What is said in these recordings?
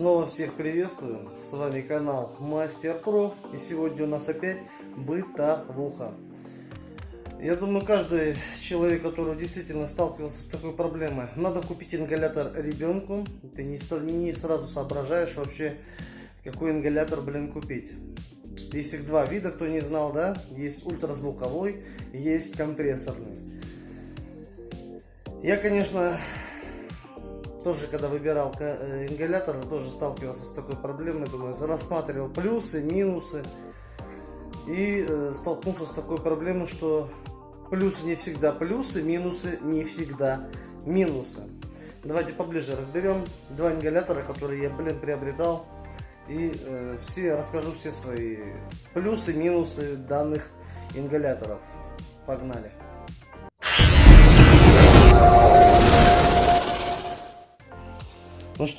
Снова всех приветствую, с вами канал Мастер Про и сегодня у нас опять бытовуха. Я думаю, каждый человек, который действительно сталкивался с такой проблемой, надо купить ингалятор ребенку, ты не, не сразу соображаешь вообще, какой ингалятор, блин, купить. Есть их два вида, кто не знал, да, есть ультразвуковой, есть компрессорный. Я, конечно, тоже, когда выбирал э, ингалятор, тоже сталкивался с такой проблемой. Думаю, рассматривал плюсы, минусы. И э, столкнулся с такой проблемой, что плюсы не всегда плюсы, минусы не всегда минусы. Давайте поближе разберем два ингалятора, которые я, блин, приобретал. И э, все расскажу все свои плюсы, минусы данных ингаляторов. Погнали!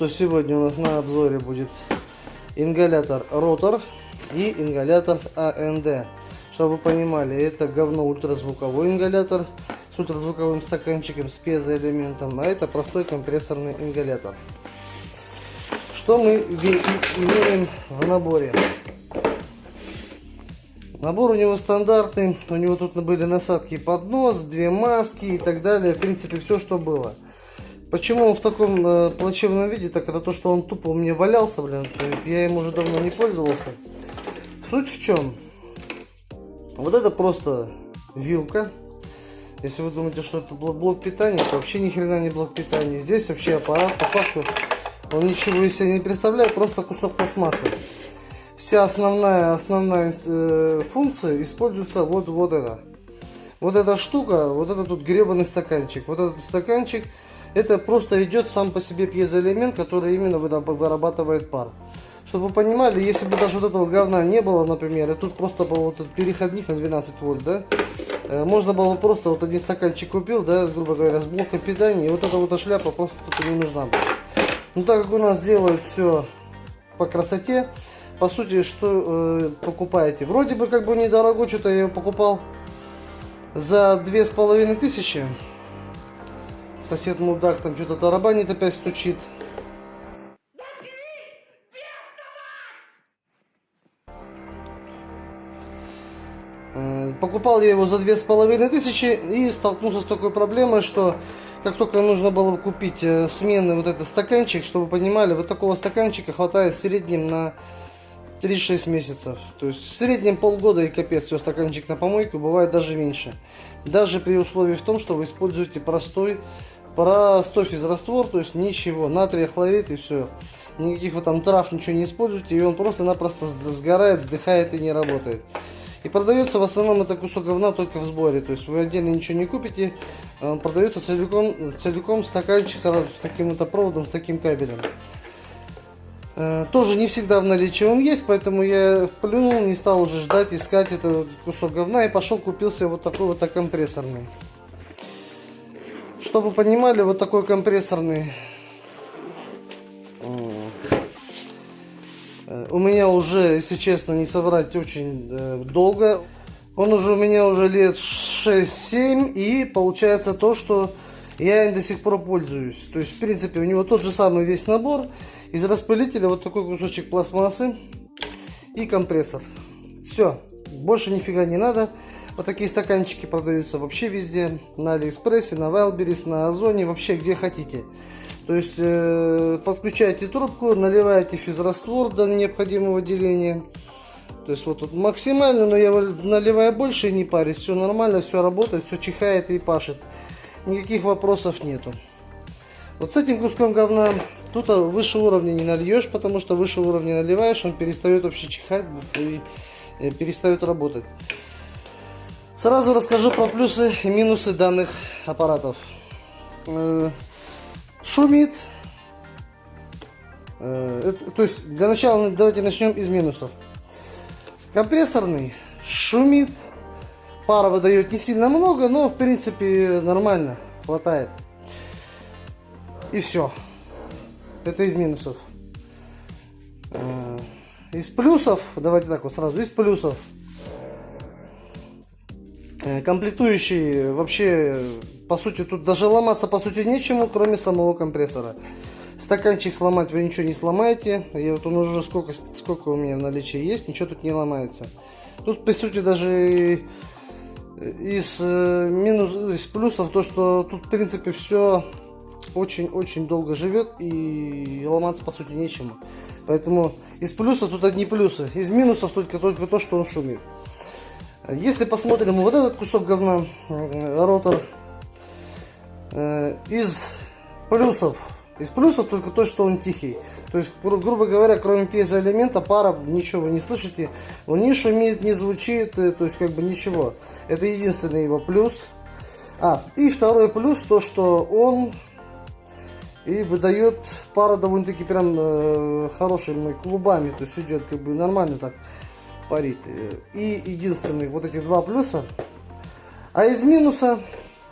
Что, сегодня у нас на обзоре будет ингалятор Ротор и ингалятор АНД. Чтобы вы понимали, это говно ультразвуковой ингалятор с ультразвуковым стаканчиком с пьезоэлементом, а это простой компрессорный ингалятор. Что мы имеем в наборе? Набор у него стандартный, у него тут были насадки под нос, две маски и так далее, в принципе все, что было. Почему он в таком э, плачевном виде? Так это то, что он тупо у меня валялся, блин. Я им уже давно не пользовался. Суть в чем? Вот это просто вилка. Если вы думаете, что это блок питания, то вообще ни хрена не блок питания. Здесь вообще аппарат, по факту, он ничего из себя не представляет, просто кусок пластмассы. Вся основная, основная э, функция используется вот, вот это. Вот эта штука, вот этот тут гребаный стаканчик. Вот этот стаканчик это просто идет сам по себе пьезоэлемент, который именно вырабатывает пар. Чтобы вы понимали, если бы даже вот этого говна не было, например, и тут просто был вот этот переходник на 12 вольт, да, э, можно было бы просто вот один стаканчик купил, да, грубо говоря, с блока питания, и вот эта вот шляпа просто тут не нужна была. Но так как у нас делают все по красоте, по сути, что э, покупаете? Вроде бы как бы недорого, что-то я покупал за две с половиной тысячи. Сосед мудак там что-то тарабанит опять стучит. Э, покупал я его за две с половиной тысячи и столкнулся с такой проблемой, что как только нужно было купить э, сменный вот этот стаканчик, чтобы вы понимали, вот такого стаканчика хватает в среднем на 36 месяцев. То есть в среднем полгода и капец, все, стаканчик на помойку, бывает даже меньше. Даже при условии в том, что вы используете простой, простой физраствор, то есть ничего, натрия хлорид и все. Никаких вы там трав, ничего не используете, и он просто-напросто сгорает, сдыхает и не работает. И продается в основном это кусок говна только в сборе. То есть вы отдельно ничего не купите. Он продается целиком, целиком стаканчик сразу с таким вот проводом, с таким кабелем. Э, тоже не всегда в наличии он есть, поэтому я плюнул, не стал уже ждать, искать этот кусок говна и пошел купил себе вот такой вот компрессорный. Чтобы понимали, вот такой компрессорный э, у меня уже, если честно, не соврать, очень э, долго. Он уже у меня уже лет 6-7 и получается то, что я им до сих пор пользуюсь. То есть, в принципе, у него тот же самый весь набор. Из распылителя вот такой кусочек пластмассы и компрессор. Все, больше нифига не надо. Вот такие стаканчики продаются вообще везде. На Алиэкспрессе, на Вайлберис, на Озоне, вообще где хотите. То есть, э, подключаете трубку, наливаете физраствор до необходимого деления. То есть, вот тут максимально, но я наливаю больше не парюсь. Все нормально, все работает, все чихает и пашет никаких вопросов нету. Вот с этим куском говна тут выше уровня не нальешь, потому что выше уровня наливаешь, он перестает вообще чихать и перестает работать. Сразу расскажу про плюсы и минусы данных аппаратов. Э, шумит. Э, то есть для начала давайте начнем из минусов. Компрессорный шумит Пара выдает не сильно много, но в принципе нормально, хватает. И все. Это из минусов. Э, из плюсов, давайте так вот сразу, из плюсов. Э, комплектующие вообще, по сути, тут даже ломаться по сути нечему, кроме самого компрессора. Стаканчик сломать вы ничего не сломаете. И вот он уже сколько, сколько у меня в наличии есть, ничего тут не ломается. Тут, по сути, даже из, э, минус, из плюсов то, что тут, в принципе, все очень-очень долго живет и ломаться, по сути, нечему. Поэтому из плюсов тут одни плюсы. Из минусов только, только то, что он шумит. Если посмотрим вот этот кусок говна, э, ротор, э, из плюсов, из плюсов только то, что он тихий. То есть, грубо говоря, кроме пьезоэлемента, пара, ничего вы не слышите. Он не шумит, не звучит, э, то есть как бы ничего. Это единственный его плюс. А, и второй плюс, то, что он и выдает пара довольно-таки прям э, хорошими клубами, то есть идет как бы нормально так парит. И единственный вот эти два плюса. А из минуса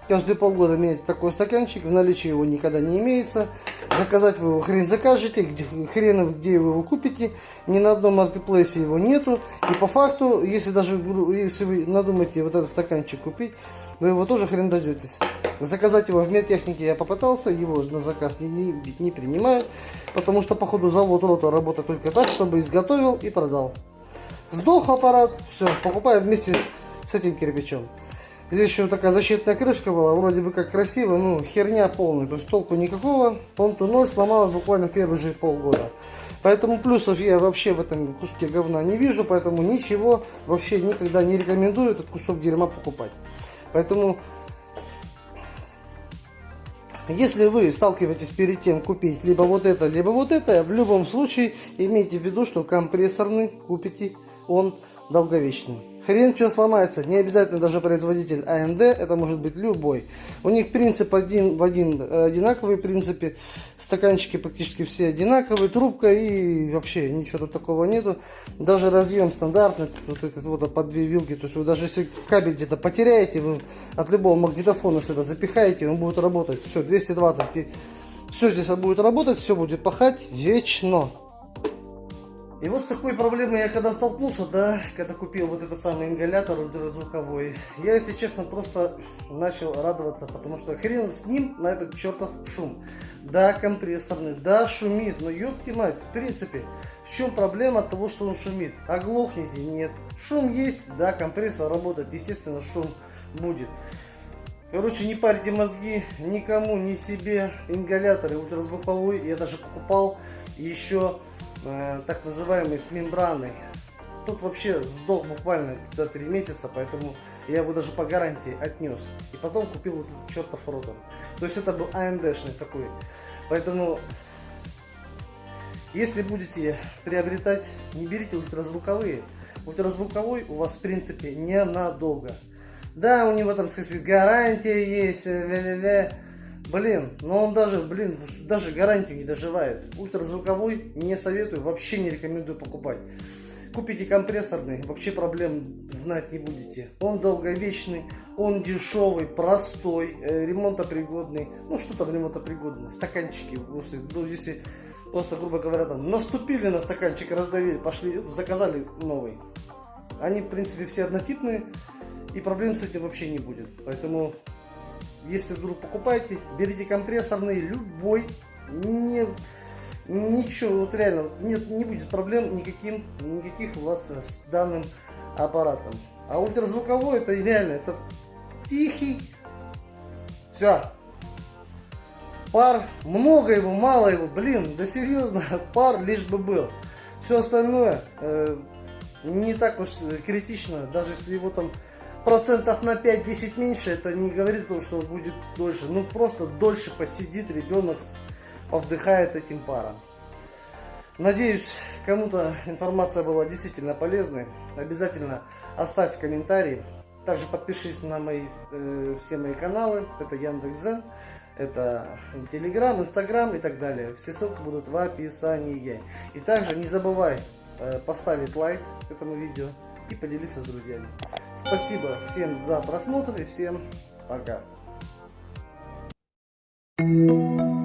каждые полгода менять такой стаканчик, в наличии его никогда не имеется. Заказать вы его хрен закажете, где, хрен где вы его купите, ни на одном маркетплейсе его нету. И по факту, если даже если вы надумаете вот этот стаканчик купить, вы его тоже хрен дождетесь. Заказать его в медтехнике я попытался, его на заказ не, не, не принимают, потому что походу завод рота работает только так, чтобы изготовил и продал. Сдох аппарат, все, покупаю вместе с этим кирпичом. Здесь еще такая защитная крышка была, вроде бы как красиво, ну херня полная, то есть толку никакого. Понту 0 сломалась буквально первые же полгода. Поэтому плюсов я вообще в этом куске говна не вижу, поэтому ничего вообще никогда не рекомендую этот кусок дерьма покупать. Поэтому, если вы сталкиваетесь перед тем купить либо вот это, либо вот это, в любом случае имейте в виду, что компрессорный купите, он долговечный. Хрен что сломается, не обязательно даже производитель AND, это может быть любой. У них принцип один в один одинаковый, в принципе, стаканчики практически все одинаковые, трубка и вообще ничего тут такого нету. Даже разъем стандартный, вот этот вот по две вилки, то есть вы даже если кабель где-то потеряете, вы от любого магнитофона сюда запихаете, он будет работать. Все, 220, все здесь будет работать, все будет пахать вечно. И вот с такой проблемой я когда столкнулся, да, когда купил вот этот самый ингалятор ультразвуковой, я, если честно, просто начал радоваться, потому что хрен с ним на этот чертов шум. Да, компрессорный, да, шумит, но ёпти мать, в принципе, в чем проблема от того, что он шумит? Оглохните, нет. Шум есть, да, компрессор работает, естественно, шум будет. Короче, не парьте мозги никому, ни себе. Ингаляторы ультразвуковой я даже покупал еще Э, так называемый с мембраной. Тут вообще сдох буквально до 3 месяца, поэтому я его даже по гарантии отнес. И потом купил вот этот чертов ротор. То есть это был AMD-шный такой. Поэтому, если будете приобретать, не берите ультразвуковые. Ультразвуковой у вас в принципе ненадолго. Да, у него там, сказать, гарантия есть, ля-ля-ля. Блин, но он даже, блин, даже гарантию не доживает. Ультразвуковой не советую, вообще не рекомендую покупать. Купите компрессорный, вообще проблем знать не будете. Он долговечный, он дешевый, простой, э, ремонтопригодный. Ну что там ремонтопригодный? Стаканчики. Ну, если просто, грубо говоря, там наступили на стаканчик, раздавили, пошли, заказали новый. Они, в принципе, все однотипные, и проблем с этим вообще не будет. Поэтому если вдруг покупаете, берите компрессорный, любой, не, ничего, вот реально, нет, не будет проблем никаким, никаких у вас с данным аппаратом. А ультразвуковой это реально, это тихий, все, пар, много его, мало его, блин, да серьезно, пар лишь бы был. Все остальное э, не так уж критично, даже если его там процентов на 5-10 меньше, это не говорит о том, что он будет дольше. Ну, просто дольше посидит ребенок, повдыхает этим паром. Надеюсь, кому-то информация была действительно полезной. Обязательно оставь комментарий. Также подпишись на мои, э, все мои каналы. Это Яндекс.Зен, это Телеграм, Инстаграм и так далее. Все ссылки будут в описании. И также не забывай э, поставить лайк этому видео и поделиться с друзьями. Спасибо всем за просмотр и всем пока. Thank you.